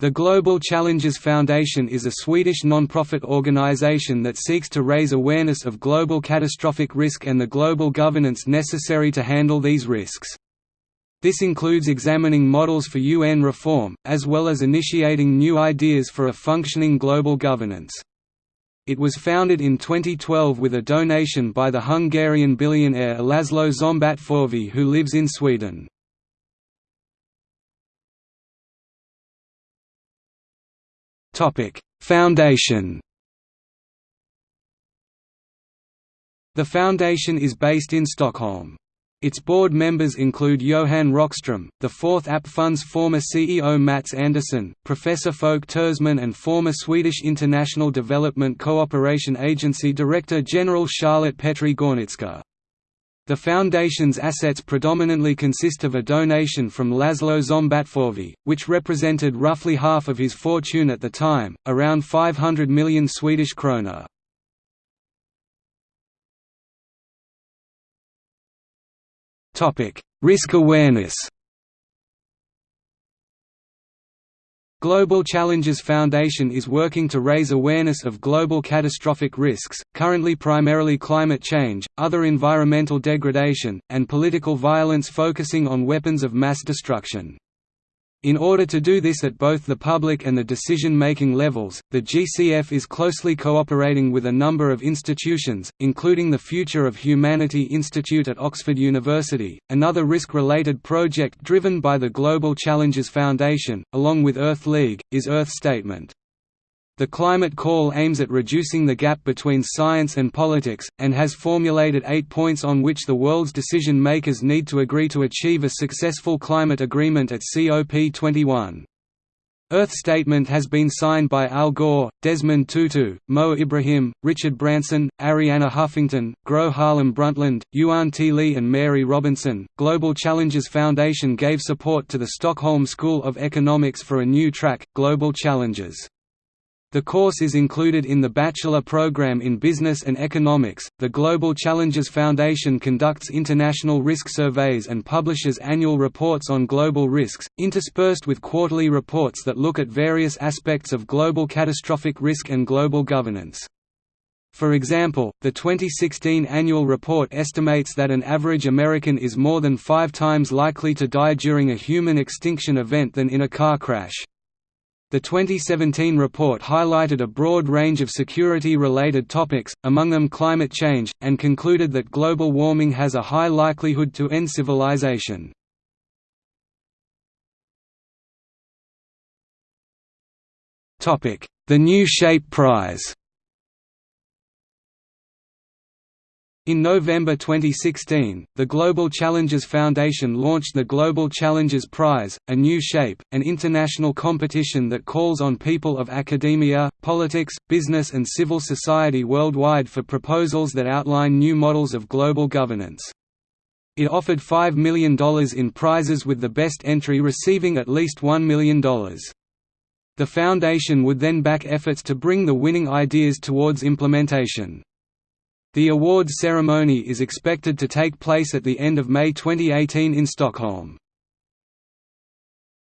The Global Challenges Foundation is a Swedish non-profit organization that seeks to raise awareness of global catastrophic risk and the global governance necessary to handle these risks. This includes examining models for UN reform, as well as initiating new ideas for a functioning global governance. It was founded in 2012 with a donation by the Hungarian billionaire Laszlo Szombatfalvy who lives in Sweden. Foundation The foundation is based in Stockholm. Its board members include Johan Rockström, the Fourth AP Fund's former CEO Mats Andersson, Professor Folke Tersman and former Swedish International Development Cooperation Agency Director General Charlotte Petri Gornitzka. The foundation's assets predominantly consist of a donation from Laszlo Szombatfalvy, which represented roughly half of his fortune at the time, around 500 million Swedish krona. Risk awareness Global Challenges Foundation is working to raise awareness of global catastrophic risks, currently primarily climate change, other environmental degradation, and political violence focusing on weapons of mass destruction. In order to do this at both the public and the decision-making levels, the GCF is closely cooperating with a number of institutions, including the Future of Humanity Institute at Oxford University, another risk-related project driven by the Global Challenges Foundation, along with Earth League, is Earth Statement. The climate call aims at reducing the gap between science and politics, and has formulated eight points on which the world's decision-makers need to agree to achieve a successful climate agreement at COP21. Earth Statement has been signed by Al Gore, Desmond Tutu, Mo Ibrahim, Richard Branson, Arianna Huffington, Gro Harlem Brundtland, Yuan T. Lee, and Mary Robinson. Global Challenges Foundation gave support to the Stockholm School of Economics for a new track, Global Challenges. The course is included in the bachelor program in Business and Economics. The Global Challenges Foundation conducts international risk surveys and publishes annual reports on global risks, interspersed with quarterly reports that look at various aspects of global catastrophic risk and global governance. For example, the 2016 annual report estimates that an average American is more than five times likely to die during a human extinction event than in a car crash. The 2017 report highlighted a broad range of security-related topics, among them climate change, and concluded that global warming has a high likelihood to end civilization. The New Shape Prize In November 2016, the Global Challenges Foundation launched the Global Challenges Prize, A New Shape, an international competition that calls on people of academia, politics, business and civil society worldwide for proposals that outline new models of global governance. It offered $5 million in prizes with the best entry receiving at least $1 million. The foundation would then back efforts to bring the winning ideas towards implementation. The awards ceremony is expected to take place at the end of May 2018 in Stockholm.